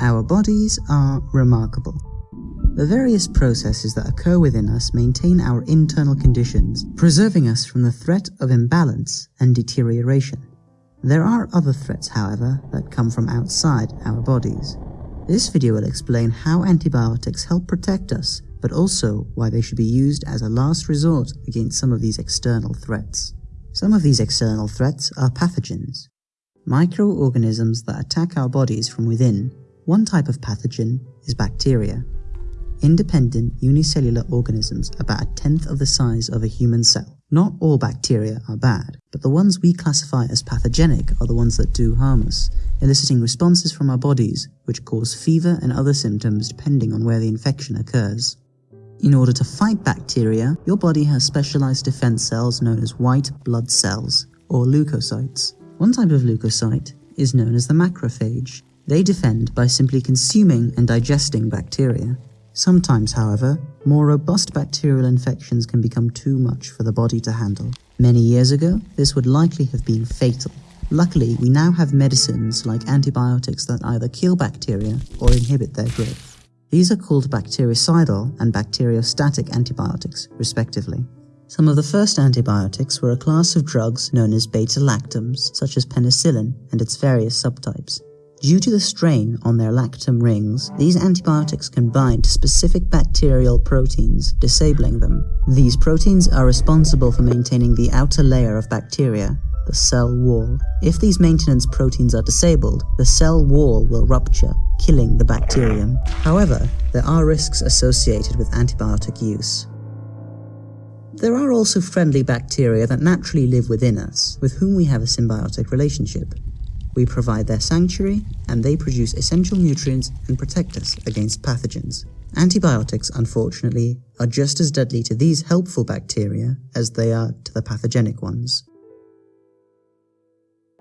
Our bodies are remarkable. The various processes that occur within us maintain our internal conditions, preserving us from the threat of imbalance and deterioration. There are other threats, however, that come from outside our bodies. This video will explain how antibiotics help protect us, but also why they should be used as a last resort against some of these external threats. Some of these external threats are pathogens, microorganisms that attack our bodies from within. One type of pathogen is bacteria, independent unicellular organisms about a tenth of the size of a human cell. Not all bacteria are bad, but the ones we classify as pathogenic are the ones that do harm us, eliciting responses from our bodies which cause fever and other symptoms depending on where the infection occurs. In order to fight bacteria, your body has specialized defense cells known as white blood cells, or leukocytes. One type of leukocyte is known as the macrophage. They defend by simply consuming and digesting bacteria. Sometimes, however, more robust bacterial infections can become too much for the body to handle. Many years ago, this would likely have been fatal. Luckily, we now have medicines like antibiotics that either kill bacteria or inhibit their growth. These are called bactericidal and bacteriostatic antibiotics, respectively. Some of the first antibiotics were a class of drugs known as beta-lactams, such as penicillin and its various subtypes. Due to the strain on their lactam rings, these antibiotics can bind to specific bacterial proteins, disabling them. These proteins are responsible for maintaining the outer layer of bacteria, the cell wall. If these maintenance proteins are disabled, the cell wall will rupture, killing the bacterium. However, there are risks associated with antibiotic use. There are also friendly bacteria that naturally live within us, with whom we have a symbiotic relationship. We provide their sanctuary, and they produce essential nutrients and protect us against pathogens. Antibiotics, unfortunately, are just as deadly to these helpful bacteria as they are to the pathogenic ones.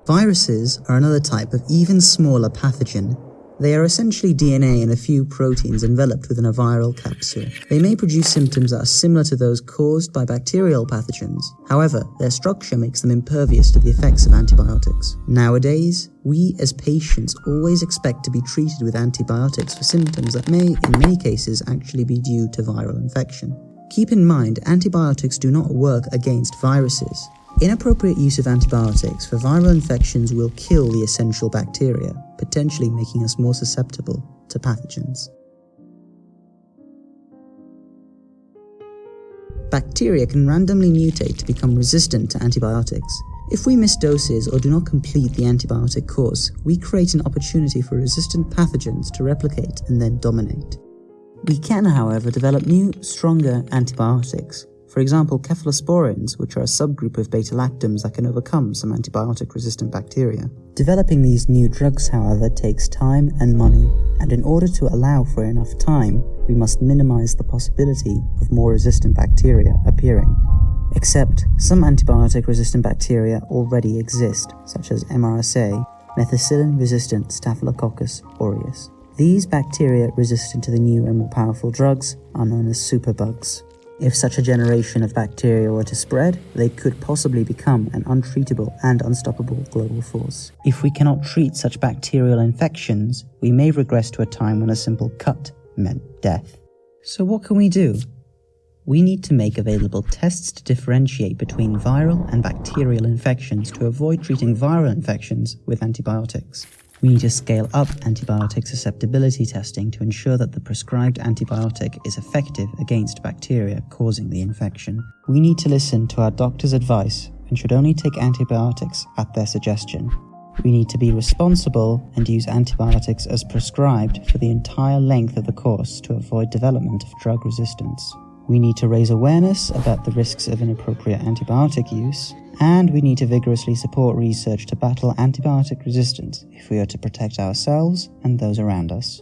Viruses are another type of even smaller pathogen. They are essentially DNA and a few proteins enveloped within a viral capsule. They may produce symptoms that are similar to those caused by bacterial pathogens. However, their structure makes them impervious to the effects of antibiotics. Nowadays, we as patients always expect to be treated with antibiotics for symptoms that may, in many cases, actually be due to viral infection. Keep in mind, antibiotics do not work against viruses. Inappropriate use of antibiotics for viral infections will kill the essential bacteria, potentially making us more susceptible to pathogens. Bacteria can randomly mutate to become resistant to antibiotics. If we miss doses or do not complete the antibiotic course, we create an opportunity for resistant pathogens to replicate and then dominate. We can, however, develop new, stronger antibiotics for example, cephalosporins, which are a subgroup of beta-lactams that can overcome some antibiotic-resistant bacteria. Developing these new drugs, however, takes time and money, and in order to allow for enough time, we must minimize the possibility of more resistant bacteria appearing. Except, some antibiotic-resistant bacteria already exist, such as MRSA, methicillin-resistant Staphylococcus aureus. These bacteria resistant to the new and more powerful drugs are known as superbugs. If such a generation of bacteria were to spread, they could possibly become an untreatable and unstoppable global force. If we cannot treat such bacterial infections, we may regress to a time when a simple cut meant death. So what can we do? We need to make available tests to differentiate between viral and bacterial infections to avoid treating viral infections with antibiotics. We need to scale up antibiotic susceptibility testing to ensure that the prescribed antibiotic is effective against bacteria causing the infection. We need to listen to our doctor's advice and should only take antibiotics at their suggestion. We need to be responsible and use antibiotics as prescribed for the entire length of the course to avoid development of drug resistance. We need to raise awareness about the risks of inappropriate antibiotic use and we need to vigorously support research to battle antibiotic resistance if we are to protect ourselves and those around us.